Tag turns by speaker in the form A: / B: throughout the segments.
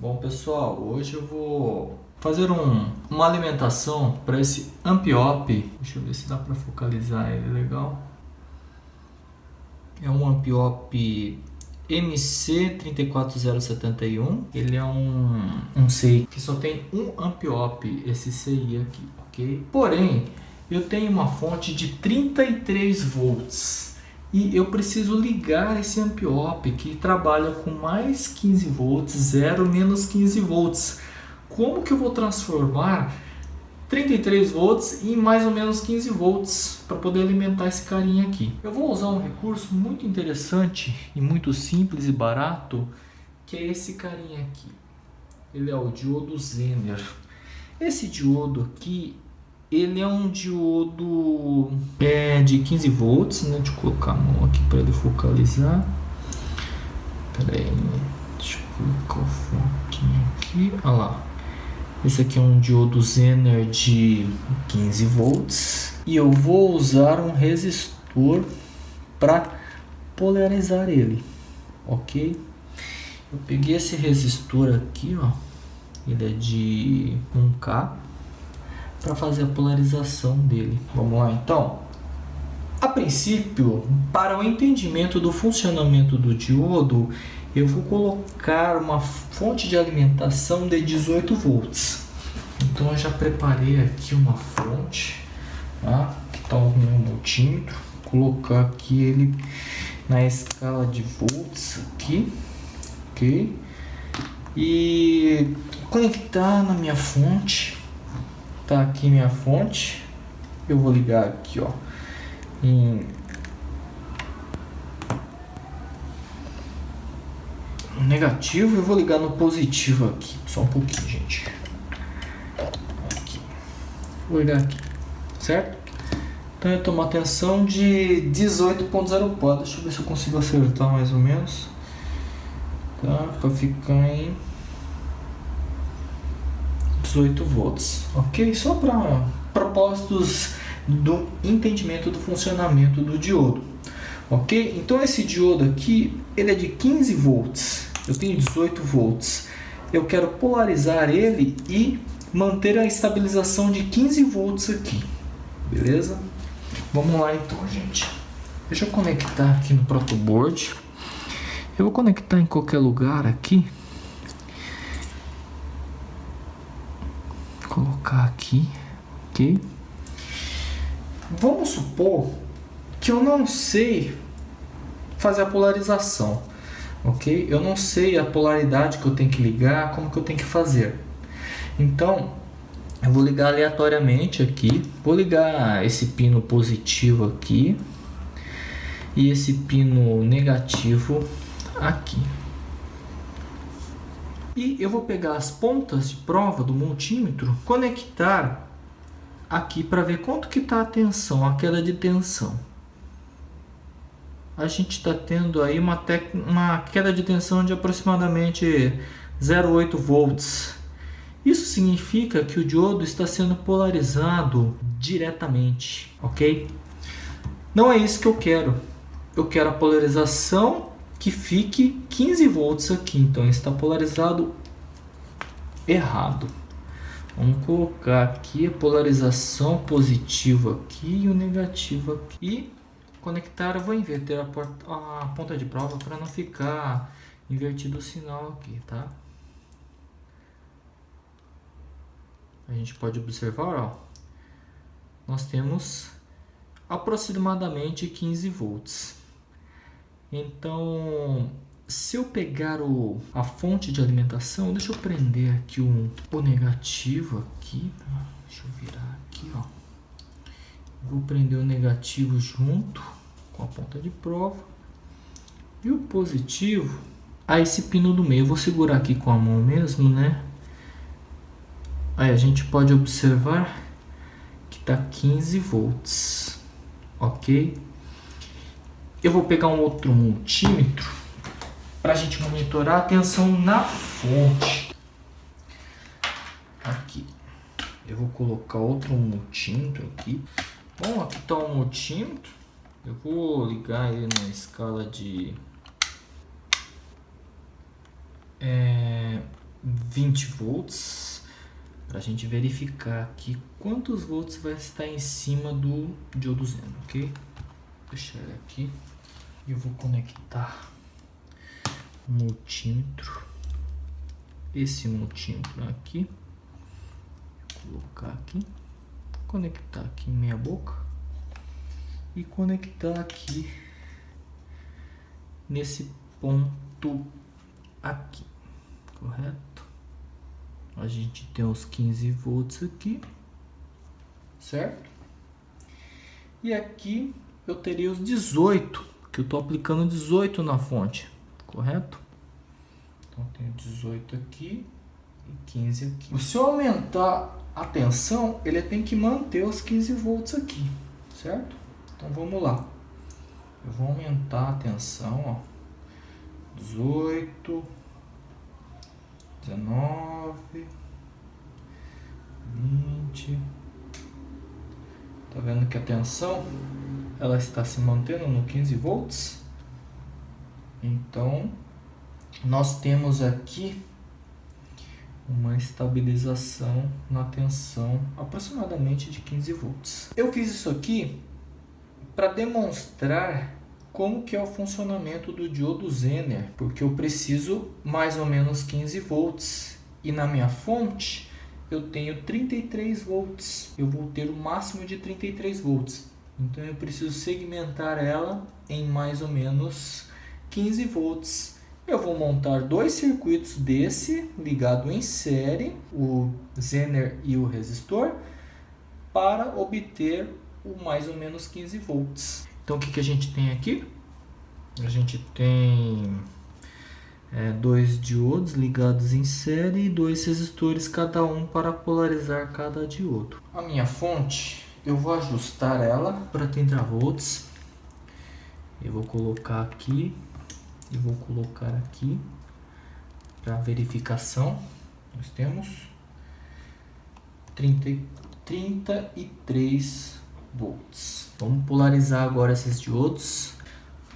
A: Bom pessoal, hoje eu vou fazer um, uma alimentação para esse Ampiop. Deixa eu ver se dá para focalizar ele legal. É um Ampiop MC34071. Ele é um, um CI que só tem um Ampiop, esse CI aqui, ok? Porém, eu tenho uma fonte de 33 volts e eu preciso ligar esse ampiop que trabalha com mais 15 volts, 0 menos 15 volts. Como que eu vou transformar 33 volts em mais ou menos 15 volts para poder alimentar esse carinha aqui? Eu vou usar um recurso muito interessante e muito simples e barato, que é esse carinha aqui. Ele é o diodo Zener. Esse diodo aqui ele é um diodo é, de 15 volts, né? Deixa eu colocar a mão aqui para ele focalizar. Pera aí, deixa eu colocar o foquinho aqui. Olha lá. Esse aqui é um diodo Zener de 15 volts. E eu vou usar um resistor para polarizar ele, ok? Eu peguei esse resistor aqui, ó. Ele é de 1K para fazer a polarização dele. Vamos lá então? A princípio, para o entendimento do funcionamento do diodo, eu vou colocar uma fonte de alimentação de 18 volts. Então eu já preparei aqui uma fonte, tá? que está o meu multímetro, vou colocar aqui ele na escala de volts aqui, ok? E conectar na minha fonte Tá aqui minha fonte. Eu vou ligar aqui, ó, em negativo eu vou ligar no positivo aqui. Só um pouquinho, gente. Aqui. Vou ligar aqui, certo? Então eu tomo atenção de 18.04. Deixa eu ver se eu consigo acertar mais ou menos. Tá? Pra ficar em 18 volts, ok? Só para propósitos do entendimento do funcionamento do diodo, ok? Então esse diodo aqui, ele é de 15 volts, eu tenho 18 volts, eu quero polarizar ele e manter a estabilização de 15 volts aqui, beleza? Vamos lá então, gente. Deixa eu conectar aqui no protoboard. Eu vou conectar em qualquer lugar aqui. Colocar aqui, ok? Vamos supor que eu não sei fazer a polarização, ok? Eu não sei a polaridade que eu tenho que ligar, como que eu tenho que fazer. Então, eu vou ligar aleatoriamente aqui, vou ligar esse pino positivo aqui e esse pino negativo aqui. E eu vou pegar as pontas de prova do multímetro, conectar aqui para ver quanto que está a tensão, a queda de tensão. A gente está tendo aí uma, uma queda de tensão de aproximadamente 0,8 volts. Isso significa que o diodo está sendo polarizado diretamente, ok? Não é isso que eu quero. Eu quero a polarização que fique 15 volts aqui. Então está polarizado errado. Vamos colocar aqui a polarização positiva aqui e o negativo aqui. E conectar, vou inverter a, porta, a ponta de prova para não ficar invertido o sinal aqui, tá? A gente pode observar, ó, nós temos aproximadamente 15 volts. Então, se eu pegar o, a fonte de alimentação, deixa eu prender aqui o, o negativo aqui, deixa eu virar aqui, ó. Vou prender o negativo junto com a ponta de prova. E o positivo a esse pino do meio. Eu vou segurar aqui com a mão mesmo, né? Aí a gente pode observar que tá 15 volts, ok? Eu vou pegar um outro multímetro para a gente monitorar a tensão na fonte. Aqui. Eu vou colocar outro multímetro aqui. Bom, aqui está o multímetro. Eu vou ligar ele na escala de é, 20 volts para a gente verificar aqui quantos volts vai estar em cima do diodo Zeno, ok? Vou deixar ele aqui eu vou conectar o multímetro, esse multímetro aqui, vou colocar aqui, conectar aqui em meia boca. E conectar aqui nesse ponto aqui, correto? A gente tem os 15 volts aqui, certo? E aqui eu teria os 18, que eu estou aplicando 18 na fonte, correto? Então tenho 18 aqui e 15 aqui. Se eu aumentar a tensão, ele tem que manter os 15 volts aqui, certo? Então vamos lá. Eu vou aumentar a tensão, ó. 18, 19, 20. Tá vendo que a tensão ela está se mantendo no 15 volts? Então, nós temos aqui uma estabilização na tensão aproximadamente de 15 volts. Eu fiz isso aqui para demonstrar como que é o funcionamento do diodo Zener, porque eu preciso mais ou menos 15 volts e na minha fonte eu tenho 33 volts, eu vou ter o máximo de 33 volts, então eu preciso segmentar ela em mais ou menos 15 volts. Eu vou montar dois circuitos desse ligado em série, o Zener e o resistor, para obter o mais ou menos 15 volts. Então o que, que a gente tem aqui? A gente tem é, dois diodos ligados em série e dois resistores cada um para polarizar cada diodo. A minha fonte, eu vou ajustar ela para 30 volts. Eu vou colocar aqui e vou colocar aqui para verificação. Nós temos 30, 33 volts. Vamos polarizar agora esses diodos.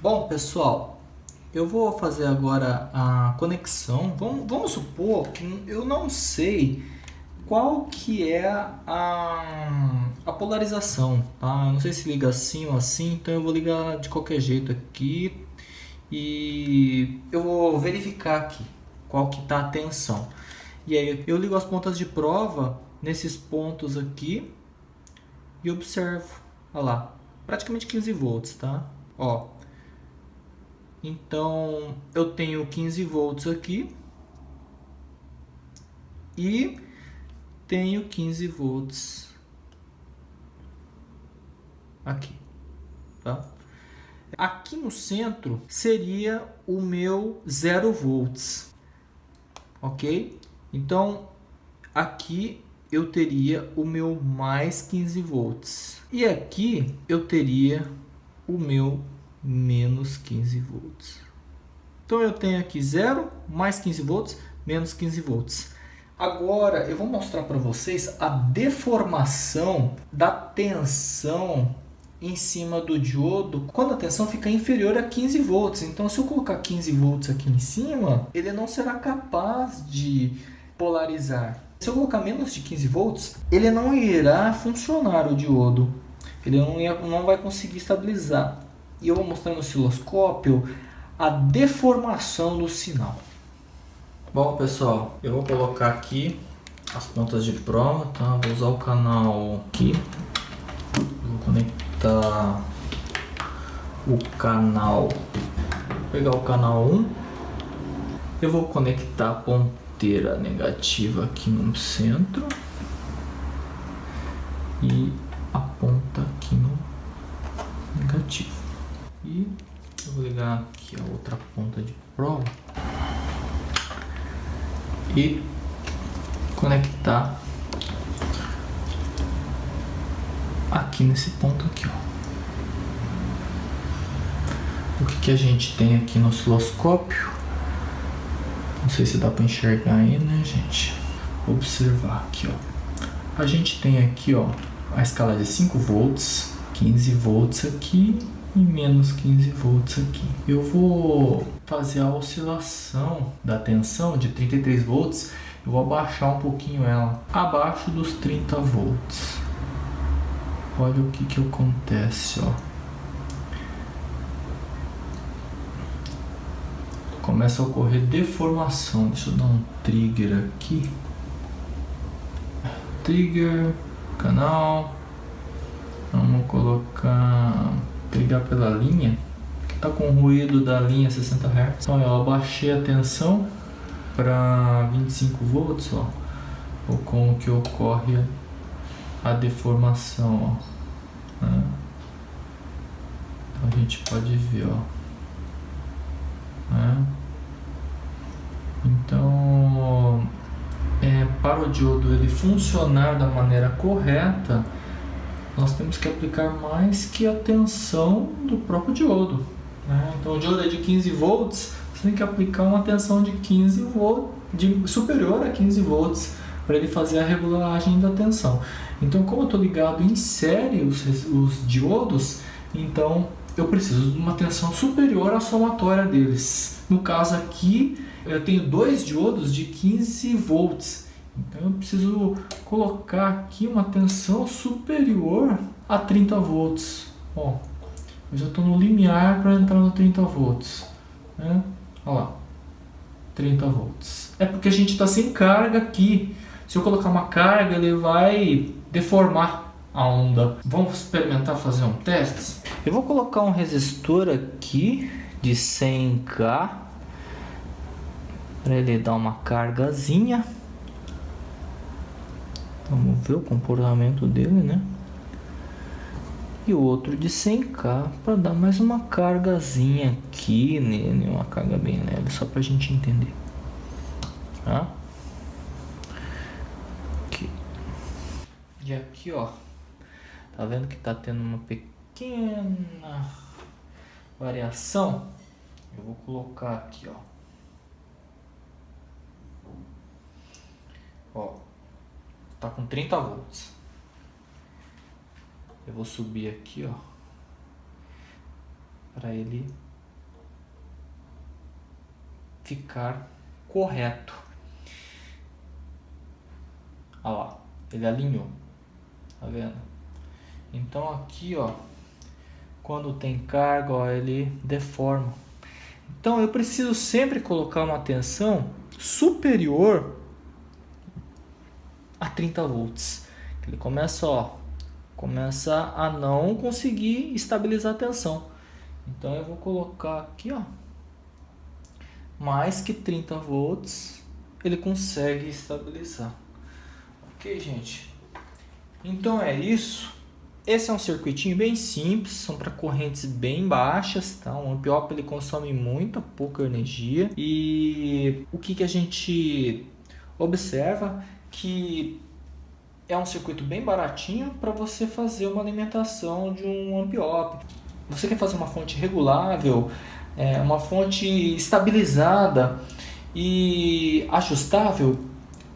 A: Bom, pessoal, eu vou fazer agora a conexão. Vamos, vamos supor que eu não sei qual que é a, a polarização, tá? Eu não sei se liga assim ou assim, então eu vou ligar de qualquer jeito aqui e eu vou verificar aqui qual que tá a tensão. E aí eu ligo as pontas de prova nesses pontos aqui e observo, olha lá, praticamente 15 volts, tá? Ó, então eu tenho 15 volts aqui e tenho 15 volts aqui, tá? Aqui no centro seria o meu 0 volts, ok? Então aqui eu teria o meu mais 15 volts. E aqui eu teria o meu menos 15 volts. Então eu tenho aqui 0, mais 15 volts, menos 15 volts. Agora eu vou mostrar para vocês a deformação da tensão em cima do diodo quando a tensão fica inferior a 15 volts. Então se eu colocar 15 volts aqui em cima, ele não será capaz de polarizar. Se eu colocar menos de 15 volts, ele não irá funcionar o diodo. Ele não, ia, não vai conseguir estabilizar. E eu vou mostrar no osciloscópio a deformação do sinal. Bom pessoal, eu vou colocar aqui as pontas de prova, tá? Vou usar o canal aqui. Vou conectar o canal, vou pegar o canal 1. Eu vou conectar a ponteira negativa aqui no centro e a ponta aqui no negativo. E eu vou ligar aqui a outra ponta de prova e conectar aqui nesse ponto aqui, ó. O que, que a gente tem aqui no osciloscópio? Não sei se dá para enxergar aí, né, gente? Observar aqui, ó. A gente tem aqui, ó, a escala de 5 volts, 15 volts aqui e menos 15 volts aqui. Eu vou fazer a oscilação da tensão de 33 volts Eu vou abaixar um pouquinho ela, abaixo dos 30 volts. Olha o que que acontece, ó. Começa a ocorrer deformação. Deixa eu dar um trigger aqui. Trigger, canal. Vamos colocar, pegar pela linha. Tá com ruído da linha 60 Hz. Então, eu abaixei a tensão para 25 volts, ó, ou como que ocorre a deformação, ó. Né? Então a gente pode ver, ó. Né? Então, é, para o diodo ele funcionar da maneira correta, nós temos que aplicar mais que a tensão do próprio diodo. Né? Então o diodo é de 15 volts, você tem que aplicar uma tensão de 15 volts, de, superior a 15 volts, para ele fazer a regulagem da tensão. Então, como eu estou ligado em série os, os diodos, então eu preciso de uma tensão superior à somatória deles. No caso aqui, eu tenho dois diodos de 15 volts. Então eu preciso colocar aqui uma tensão superior a 30 volts. Ó, eu já estou no limiar para entrar no 30 volts. Né? Olha lá, 30 volts. É porque a gente está sem carga aqui. Se eu colocar uma carga, ele vai deformar a onda. Vamos experimentar fazer um teste? Eu vou colocar um resistor aqui de 100k para ele dar uma cargazinha. Vamos ver o comportamento dele, né? e o outro de 100k para dar mais uma cargazinha aqui nele, uma carga bem leve, só para a gente entender. Tá? Aqui. E aqui, ó, tá vendo que tá tendo uma pequena variação? Eu vou colocar aqui, ó. Ó, tá com 30 volts. Eu vou subir aqui, ó, para ele ficar correto. Olha lá, ele alinhou, tá vendo? Então aqui, ó, quando tem carga, ó, ele deforma. Então eu preciso sempre colocar uma tensão superior a 30 volts. Ele começa, ó, começa a não conseguir estabilizar a tensão. Então eu vou colocar aqui, ó, mais que 30 volts, ele consegue estabilizar. Ok, gente? Então é isso. Esse é um circuitinho bem simples, são para correntes bem baixas, tá? O amp ele consome muita pouca energia e o que que a gente observa que é um circuito bem baratinho para você fazer uma alimentação de um amp-op. Você quer fazer uma fonte regulável, é, uma fonte estabilizada e ajustável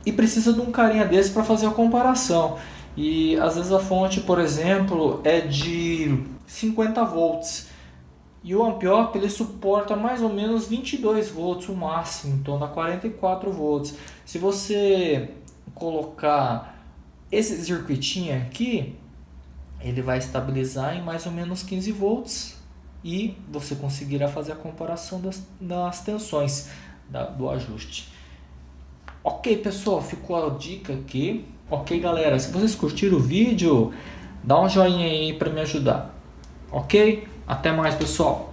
A: e precisa de um carinha desse para fazer a comparação. E às vezes a fonte, por exemplo, é de 50 volts e o amp-op ele suporta mais ou menos 22 volts o máximo, então dá 44 volts. Se você colocar esse circuitinho aqui, ele vai estabilizar em mais ou menos 15 volts e você conseguirá fazer a comparação das, das tensões da, do ajuste. Ok, pessoal, ficou a dica aqui. Ok, galera, se vocês curtiram o vídeo, dá um joinha aí para me ajudar. Ok? Até mais, pessoal.